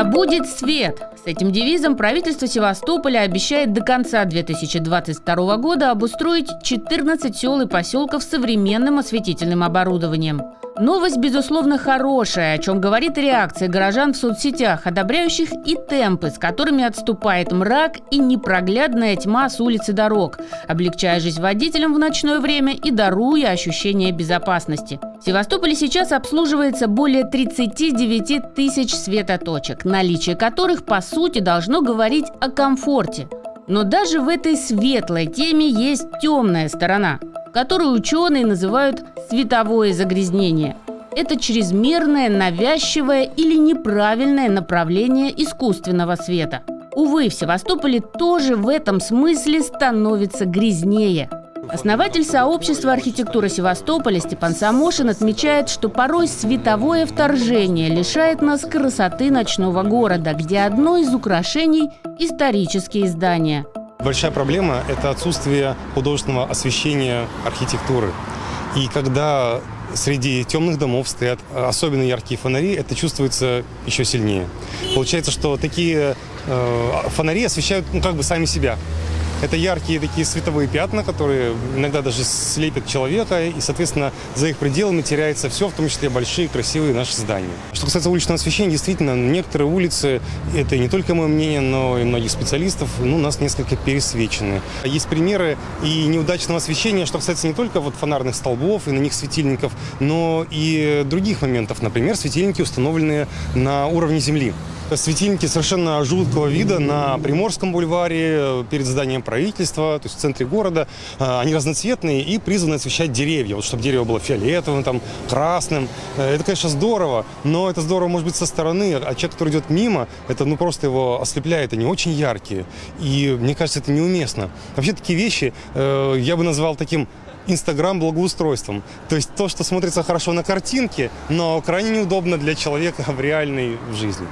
Да будет свет! С этим девизом правительство Севастополя обещает до конца 2022 года обустроить 14 сел и поселков современным осветительным оборудованием. Новость, безусловно, хорошая, о чем говорит реакция горожан в соцсетях, одобряющих и темпы, с которыми отступает мрак и непроглядная тьма с улицы дорог, облегчая жизнь водителям в ночное время и даруя ощущение безопасности. В Севастополе сейчас обслуживается более 39 тысяч светоточек, наличие которых, по сути, должно говорить о комфорте. Но даже в этой светлой теме есть темная сторона, которую ученые называют световое загрязнение. Это чрезмерное, навязчивое или неправильное направление искусственного света. Увы, в Севастополе тоже в этом смысле становится грязнее – Основатель сообщества архитектуры Севастополя Степан Самошин отмечает, что порой световое вторжение лишает нас красоты ночного города, где одно из украшений – исторические здания. Большая проблема – это отсутствие художественного освещения архитектуры. И когда среди темных домов стоят особенно яркие фонари, это чувствуется еще сильнее. Получается, что такие э, фонари освещают ну, как бы сами себя. Это яркие такие световые пятна, которые иногда даже слепят человека, и, соответственно, за их пределами теряется все, в том числе большие красивые наши здания. Что касается уличного освещения, действительно, некоторые улицы, это не только мое мнение, но и многих специалистов, ну, у нас несколько пересвечены. Есть примеры и неудачного освещения, что касается не только вот фонарных столбов и на них светильников, но и других моментов. Например, светильники, установленные на уровне земли. Светильники совершенно жуткого вида на Приморском бульваре, перед зданием правительства, то есть в центре города. А, они разноцветные и призваны освещать деревья, вот чтобы дерево было фиолетовым, там, красным. Э, это, конечно, здорово, но это здорово, может быть, со стороны, а человек, который идет мимо, это ну просто его ослепляет, они очень яркие. И мне кажется, это неуместно. Вообще такие вещи э, я бы назвал таким Инстаграм благоустройством. То есть то, что смотрится хорошо на картинке, но крайне неудобно для человека в реальной жизни.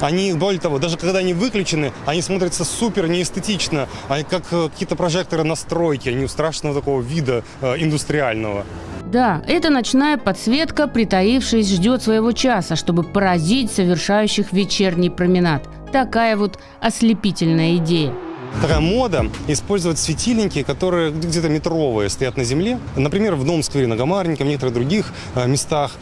Они, более того, даже когда они выключены, они смотрятся супер неэстетично, они как э, какие-то прожекторы на стройке, они страшного такого вида э, индустриального. Да, эта ночная подсветка, притаившись, ждет своего часа, чтобы поразить совершающих вечерний променад. Такая вот ослепительная идея. Такая мода использовать светильники, которые где-то метровые стоят на земле. Например, в Новом сквере на Гамарнике, в некоторых других э, местах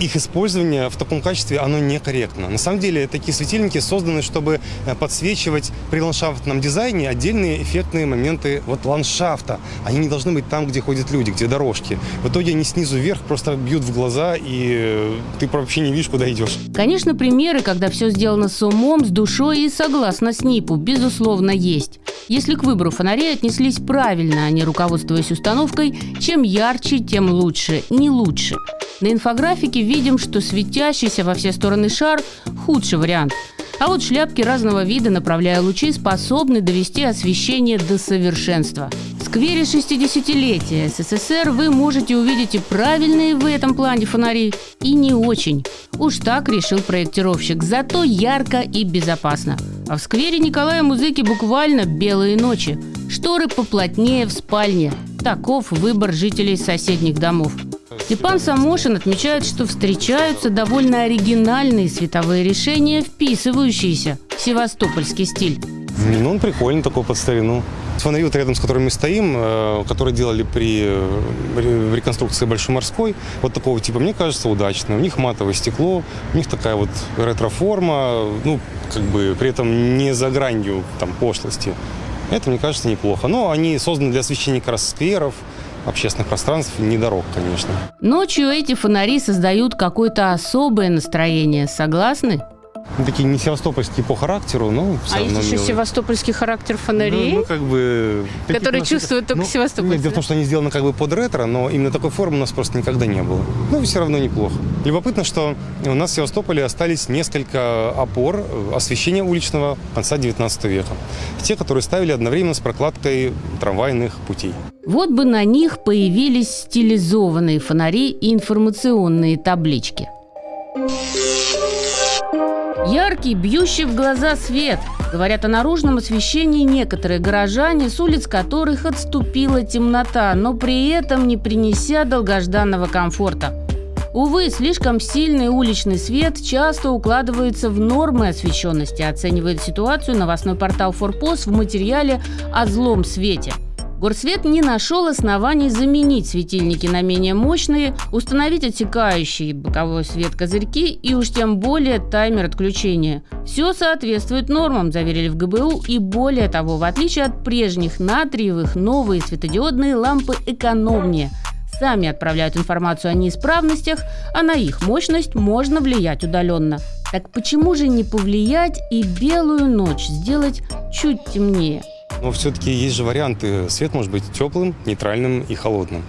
их использование в таком качестве, оно некорректно. На самом деле, такие светильники созданы, чтобы э, подсвечивать при ландшафтном дизайне отдельные эффектные моменты вот ландшафта. Они не должны быть там, где ходят люди, где дорожки. В итоге они снизу вверх просто бьют в глаза, и э, ты вообще не видишь, куда идешь. Конечно, примеры, когда все сделано с умом, с душой и согласно СНИПу, безусловно, есть. Если к выбору фонарей отнеслись правильно, а не руководствуясь установкой, чем ярче, тем лучше, не лучше. На инфографике видим, что светящийся во все стороны шар – худший вариант. А вот шляпки разного вида, направляя лучи, способны довести освещение до совершенства. В сквере 60-летия СССР вы можете увидеть и правильные в этом плане фонари, и не очень. Уж так решил проектировщик, зато ярко и безопасно. А в сквере Николая Музыки буквально белые ночи. Шторы поплотнее в спальне. Таков выбор жителей соседних домов. Степан Самошин отмечает, что встречаются довольно оригинальные световые решения, вписывающиеся в севастопольский стиль. Ну, он прикольный такой под старину. Фонари, вот рядом с которыми мы стоим, э, которые делали при э, реконструкции Большой морской, вот такого типа, мне кажется, удачно. У них матовое стекло, у них такая вот ретро-форма, ну, как бы при этом не за гранью там пошлости. Это, мне кажется, неплохо. Но они созданы для освещения как раз скверов, общественных пространств, не дорог, конечно. Ночью эти фонари создают какое-то особое настроение, согласны? Ну, такие не севастопольские по характеру, но все А есть еще милые. севастопольский характер фонарей? Ну, ну как бы... Которые чувствуют только ну, севастопольцы? Нет, дело в том, что они сделаны как бы под ретро, но именно такой формы у нас просто никогда не было. Ну, все равно неплохо. Любопытно, что у нас в Севастополе остались несколько опор освещения уличного конца 19 века. Те, которые ставили одновременно с прокладкой трамвайных путей. Вот бы на них появились стилизованные фонари и информационные таблички. Яркий, бьющий в глаза свет. Говорят о наружном освещении некоторые горожане, с улиц которых отступила темнота, но при этом не принеся долгожданного комфорта. Увы, слишком сильный уличный свет часто укладывается в нормы освещенности, оценивает ситуацию новостной портал «Форпост» в материале о злом свете – Горсвет не нашел оснований заменить светильники на менее мощные, установить отсекающий боковой свет козырьки и уж тем более таймер отключения. Все соответствует нормам, заверили в ГБУ, и более того, в отличие от прежних натриевых, новые светодиодные лампы экономнее – сами отправляют информацию о неисправностях, а на их мощность можно влиять удаленно. Так почему же не повлиять и белую ночь сделать чуть темнее? Но все-таки есть же варианты. Свет может быть теплым, нейтральным и холодным.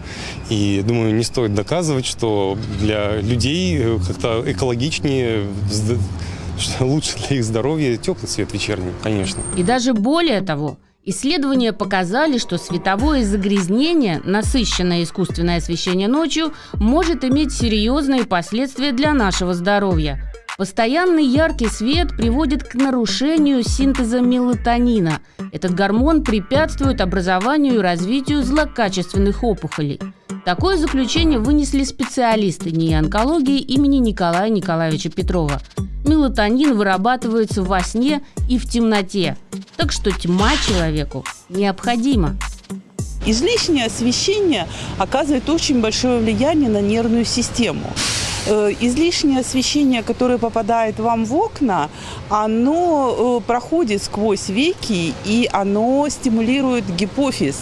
И, думаю, не стоит доказывать, что для людей э, как-то экологичнее, что лучше для их здоровья теплый цвет вечерний, конечно. И даже более того, Исследования показали, что световое загрязнение, насыщенное искусственное освещение ночью, может иметь серьезные последствия для нашего здоровья. Постоянный яркий свет приводит к нарушению синтеза мелатонина. Этот гормон препятствует образованию и развитию злокачественных опухолей. Такое заключение вынесли специалисты НИИ онкологии имени Николая Николаевича Петрова. Мелатонин вырабатывается во сне и в темноте, так что тьма человеку необходима. Излишнее освещение оказывает очень большое влияние на нервную систему. Э, излишнее освещение, которое попадает вам в окна, оно э, проходит сквозь веки и оно стимулирует гипофиз.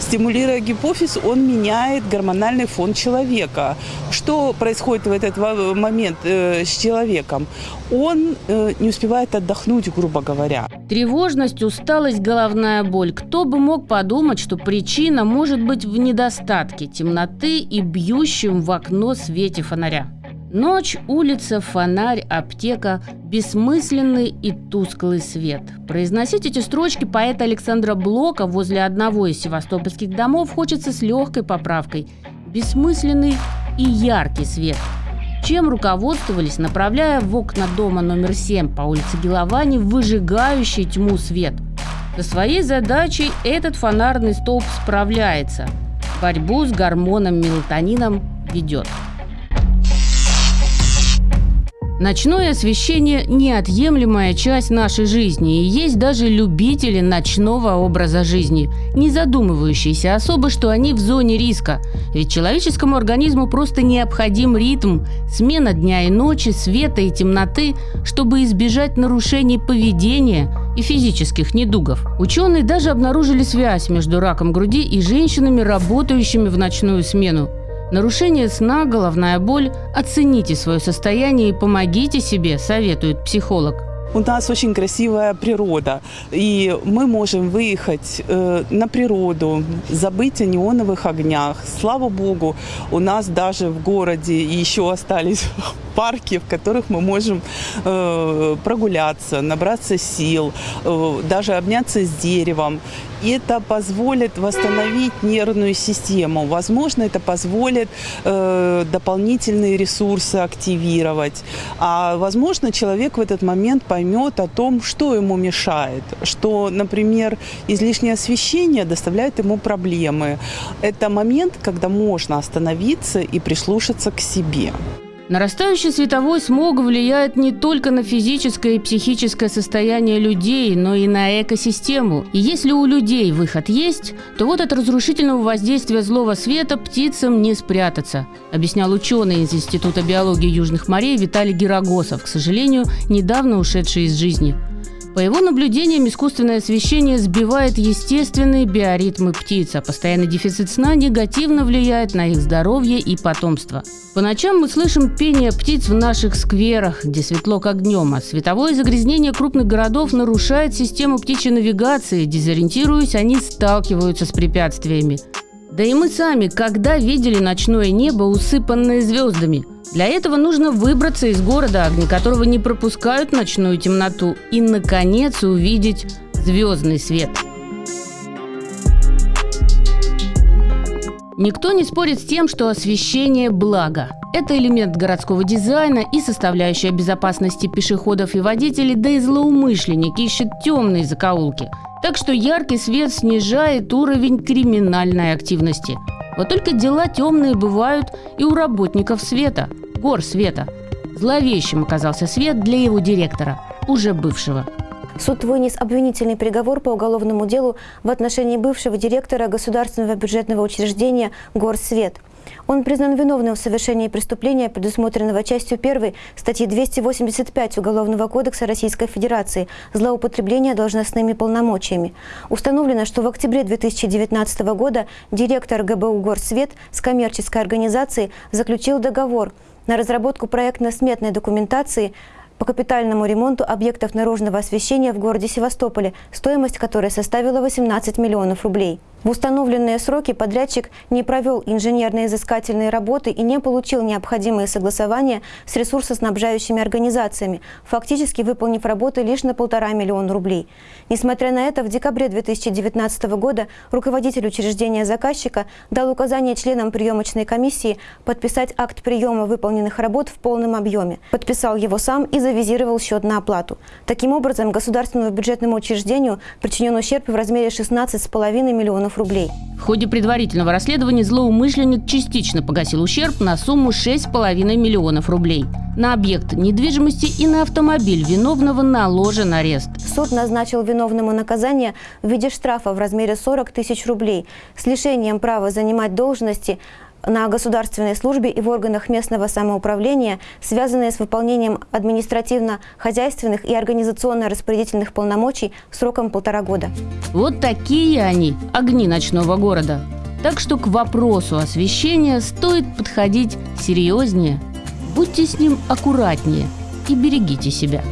Стимулируя гипофиз, он меняет гормональный фон человека. Что происходит в этот момент э, с человеком? Он не успевает отдохнуть, грубо говоря. Тревожность, усталость, головная боль. Кто бы мог подумать, что причина может быть в недостатке темноты и бьющем в окно свете фонаря. Ночь, улица, фонарь, аптека, бессмысленный и тусклый свет. Произносить эти строчки поэта Александра Блока возле одного из севастопольских домов хочется с легкой поправкой. Бессмысленный и яркий свет. Чем руководствовались, направляя в окна дома номер 7 по улице Геловани выжигающий тьму свет? Со своей задачей этот фонарный столб справляется. Борьбу с гормоном мелатонином ведет. Ночное освещение – неотъемлемая часть нашей жизни, и есть даже любители ночного образа жизни, не задумывающиеся особо, что они в зоне риска. Ведь человеческому организму просто необходим ритм, смена дня и ночи, света и темноты, чтобы избежать нарушений поведения и физических недугов. Ученые даже обнаружили связь между раком груди и женщинами, работающими в ночную смену. Нарушение сна, головная боль. Оцените свое состояние и помогите себе, советует психолог. У нас очень красивая природа, и мы можем выехать э, на природу, забыть о неоновых огнях. Слава богу, у нас даже в городе еще остались парки, в которых мы можем э, прогуляться, набраться сил, э, даже обняться с деревом. И это позволит восстановить нервную систему. Возможно, это позволит э, дополнительные ресурсы активировать. А возможно, человек в этот момент поймет о том, что ему мешает. Что, например, излишнее освещение доставляет ему проблемы. Это момент, когда можно остановиться и прислушаться к себе. Нарастающий световой смог влияет не только на физическое и психическое состояние людей, но и на экосистему. И если у людей выход есть, то вот от разрушительного воздействия злого света птицам не спрятаться, объяснял ученый из Института биологии Южных морей Виталий Герогосов, к сожалению, недавно ушедший из жизни. По его наблюдениям, искусственное освещение сбивает естественные биоритмы птиц, а постоянный дефицит сна негативно влияет на их здоровье и потомство. По ночам мы слышим пение птиц в наших скверах, где светло как днем, а световое загрязнение крупных городов нарушает систему птичьей навигации, дезориентируясь, они сталкиваются с препятствиями. Да и мы сами, когда видели ночное небо, усыпанное звездами – для этого нужно выбраться из города, огни которого не пропускают ночную темноту, и, наконец, увидеть звездный свет. Никто не спорит с тем, что освещение – благо. Это элемент городского дизайна и составляющая безопасности пешеходов и водителей, да и злоумышленник ищет темные закоулки. Так что яркий свет снижает уровень криминальной активности. Вот только дела темные бывают и у работников света – горсвета. Зловещим оказался свет для его директора, уже бывшего. Суд вынес обвинительный приговор по уголовному делу в отношении бывшего директора государственного бюджетного учреждения «Горсвет». Он признан виновным в совершении преступления, предусмотренного частью 1 статьи 285 Уголовного кодекса Российской Федерации «Злоупотребление должностными полномочиями». Установлено, что в октябре 2019 года директор ГБУ «Горсвет» с коммерческой организацией заключил договор на разработку проектно-сметной документации по капитальному ремонту объектов наружного освещения в городе Севастополе, стоимость которой составила 18 миллионов рублей. В установленные сроки подрядчик не провел инженерно-изыскательные работы и не получил необходимые согласования с ресурсоснабжающими организациями, фактически выполнив работы лишь на полтора миллиона рублей. Несмотря на это, в декабре 2019 года руководитель учреждения заказчика дал указание членам приемочной комиссии подписать акт приема выполненных работ в полном объеме. Подписал его сам и завизировал счет на оплату. Таким образом, государственному бюджетному учреждению причинен ущерб в размере 16,5 миллионов миллионов рублей. В ходе предварительного расследования злоумышленник частично погасил ущерб на сумму 6,5 миллионов рублей. На объект недвижимости и на автомобиль виновного наложен арест. Суд назначил виновному наказание в виде штрафа в размере 40 тысяч рублей с лишением права занимать должности на государственной службе и в органах местного самоуправления, связанные с выполнением административно-хозяйственных и организационно-распорядительных полномочий сроком полтора года. Вот такие они, огни ночного города. Так что к вопросу освещения стоит подходить серьезнее. Будьте с ним аккуратнее и берегите себя.